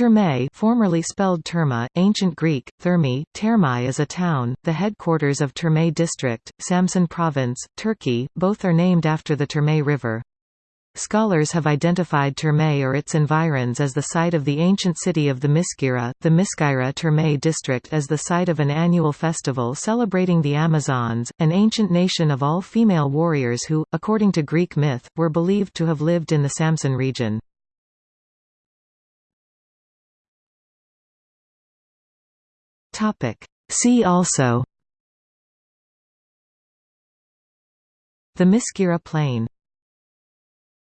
Terme formerly spelled Terma, Ancient Greek, Thermi, Termai is a town, the headquarters of Terme District, Samsun Province, Turkey, both are named after the Terme River. Scholars have identified Terme or its environs as the site of the ancient city of Themiscyra, the Miskira Terme district as the site of an annual festival celebrating the Amazons, an ancient nation of all female warriors who, according to Greek myth, were believed to have lived in the Samsun region. See also. Themiscyra Plain